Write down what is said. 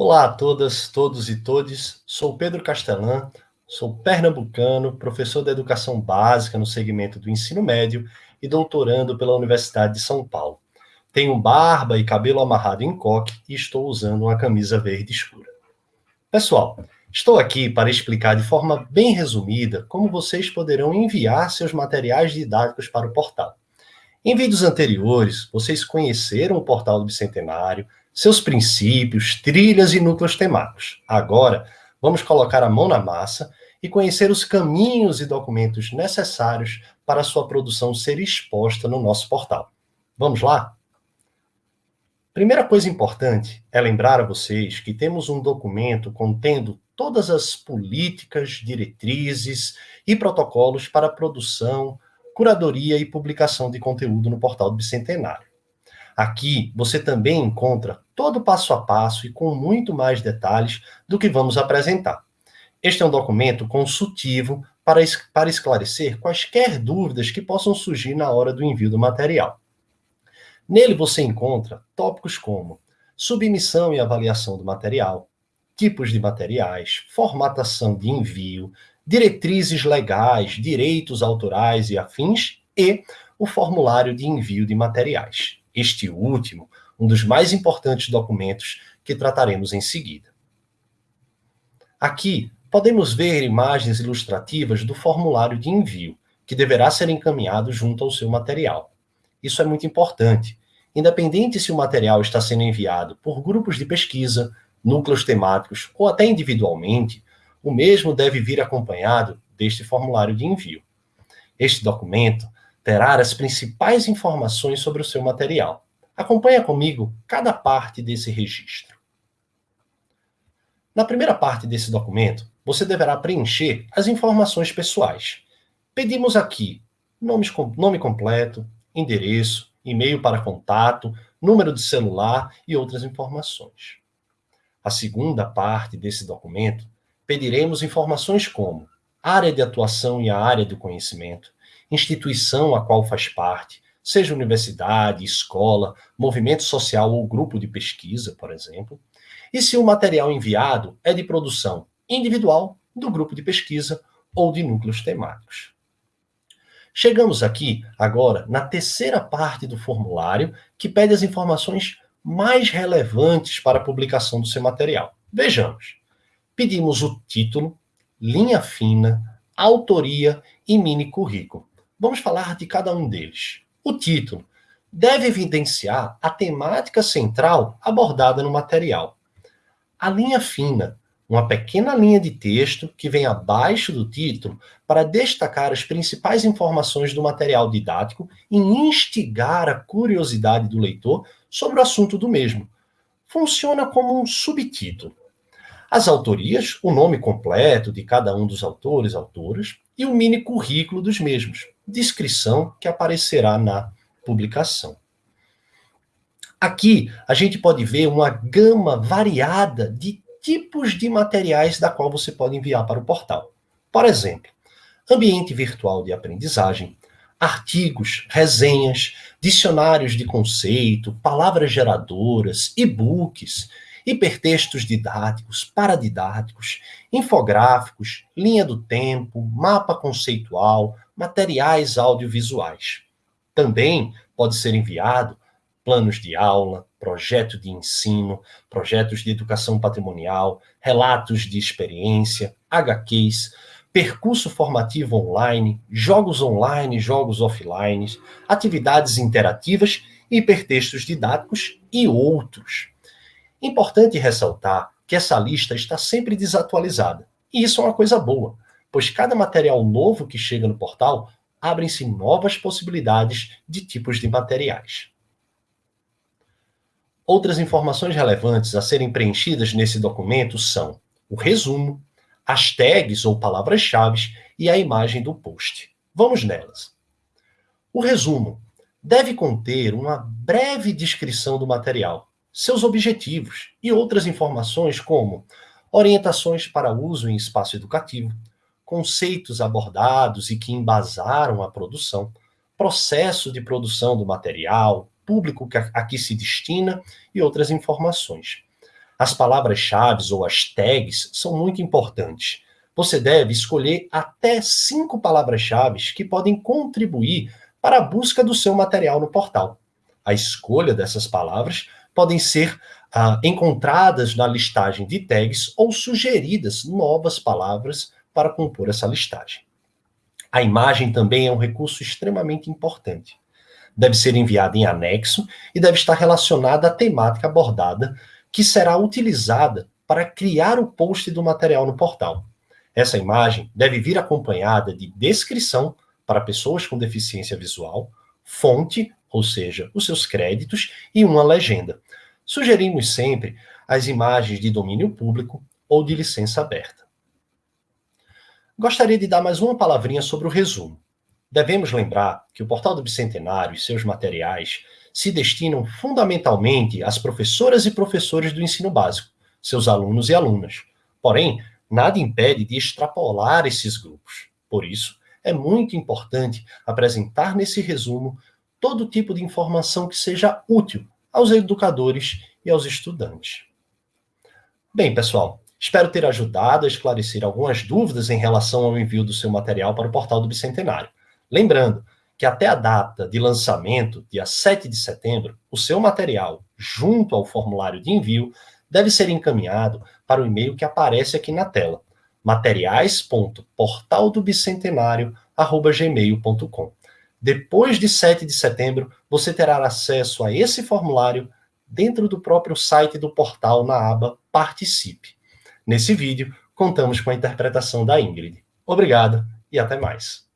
Olá a todas, todos e todes. Sou Pedro Castelã, sou pernambucano, professor de educação básica no segmento do ensino médio e doutorando pela Universidade de São Paulo. Tenho barba e cabelo amarrado em coque e estou usando uma camisa verde escura. Pessoal, estou aqui para explicar de forma bem resumida como vocês poderão enviar seus materiais didáticos para o portal. Em vídeos anteriores, vocês conheceram o portal do Bicentenário, seus princípios, trilhas e núcleos temáticos. Agora, vamos colocar a mão na massa e conhecer os caminhos e documentos necessários para sua produção ser exposta no nosso portal. Vamos lá? Primeira coisa importante é lembrar a vocês que temos um documento contendo todas as políticas, diretrizes e protocolos para produção, curadoria e publicação de conteúdo no portal do Bicentenário. Aqui você também encontra todo passo a passo e com muito mais detalhes do que vamos apresentar. Este é um documento consultivo para, para esclarecer quaisquer dúvidas que possam surgir na hora do envio do material. Nele você encontra tópicos como submissão e avaliação do material, tipos de materiais, formatação de envio, diretrizes legais, direitos autorais e afins e o formulário de envio de materiais este último, um dos mais importantes documentos que trataremos em seguida. Aqui, podemos ver imagens ilustrativas do formulário de envio, que deverá ser encaminhado junto ao seu material. Isso é muito importante. Independente se o material está sendo enviado por grupos de pesquisa, núcleos temáticos ou até individualmente, o mesmo deve vir acompanhado deste formulário de envio. Este documento terá as principais informações sobre o seu material. Acompanhe comigo cada parte desse registro. Na primeira parte desse documento, você deverá preencher as informações pessoais. Pedimos aqui nomes, nome completo, endereço, e-mail para contato, número de celular e outras informações. A segunda parte desse documento, pediremos informações como área de atuação e a área do conhecimento, instituição a qual faz parte, seja universidade, escola, movimento social ou grupo de pesquisa, por exemplo, e se o material enviado é de produção individual, do grupo de pesquisa ou de núcleos temáticos. Chegamos aqui, agora, na terceira parte do formulário, que pede as informações mais relevantes para a publicação do seu material. Vejamos. Pedimos o título, linha fina, autoria e mini currículo. Vamos falar de cada um deles. O título deve evidenciar a temática central abordada no material. A linha fina, uma pequena linha de texto que vem abaixo do título para destacar as principais informações do material didático e instigar a curiosidade do leitor sobre o assunto do mesmo. Funciona como um subtítulo. As autorias, o nome completo de cada um dos autores, autoras, e o mini currículo dos mesmos, descrição que aparecerá na publicação. Aqui a gente pode ver uma gama variada de tipos de materiais da qual você pode enviar para o portal. Por exemplo, ambiente virtual de aprendizagem, artigos, resenhas, dicionários de conceito, palavras geradoras, e-books, hipertextos didáticos, paradidáticos, infográficos, linha do tempo, mapa conceitual, materiais audiovisuais. Também pode ser enviado planos de aula, projeto de ensino, projetos de educação patrimonial, relatos de experiência, HQs, percurso formativo online, jogos online, jogos offline, atividades interativas, hipertextos didáticos e outros. Importante ressaltar que essa lista está sempre desatualizada. E isso é uma coisa boa, pois cada material novo que chega no portal abrem-se novas possibilidades de tipos de materiais. Outras informações relevantes a serem preenchidas nesse documento são o resumo, as tags ou palavras-chave e a imagem do post. Vamos nelas. O resumo deve conter uma breve descrição do material, seus objetivos e outras informações como orientações para uso em espaço educativo, conceitos abordados e que embasaram a produção, processo de produção do material, público a que se destina e outras informações. As palavras-chave ou as tags são muito importantes. Você deve escolher até cinco palavras-chave que podem contribuir para a busca do seu material no portal. A escolha dessas palavras podem ser ah, encontradas na listagem de tags ou sugeridas novas palavras para compor essa listagem. A imagem também é um recurso extremamente importante. Deve ser enviada em anexo e deve estar relacionada à temática abordada, que será utilizada para criar o post do material no portal. Essa imagem deve vir acompanhada de descrição para pessoas com deficiência visual, fonte, ou seja, os seus créditos, e uma legenda. Sugerimos sempre as imagens de domínio público ou de licença aberta. Gostaria de dar mais uma palavrinha sobre o resumo. Devemos lembrar que o Portal do Bicentenário e seus materiais se destinam fundamentalmente às professoras e professores do ensino básico, seus alunos e alunas. Porém, nada impede de extrapolar esses grupos. Por isso, é muito importante apresentar nesse resumo todo tipo de informação que seja útil aos educadores e aos estudantes. Bem, pessoal, Espero ter ajudado a esclarecer algumas dúvidas em relação ao envio do seu material para o portal do Bicentenário. Lembrando que até a data de lançamento, dia 7 de setembro, o seu material, junto ao formulário de envio, deve ser encaminhado para o e-mail que aparece aqui na tela, materiais.portaldobicentenario.gmail.com. Depois de 7 de setembro, você terá acesso a esse formulário dentro do próprio site do portal na aba Participe. Nesse vídeo, contamos com a interpretação da Ingrid. Obrigado e até mais.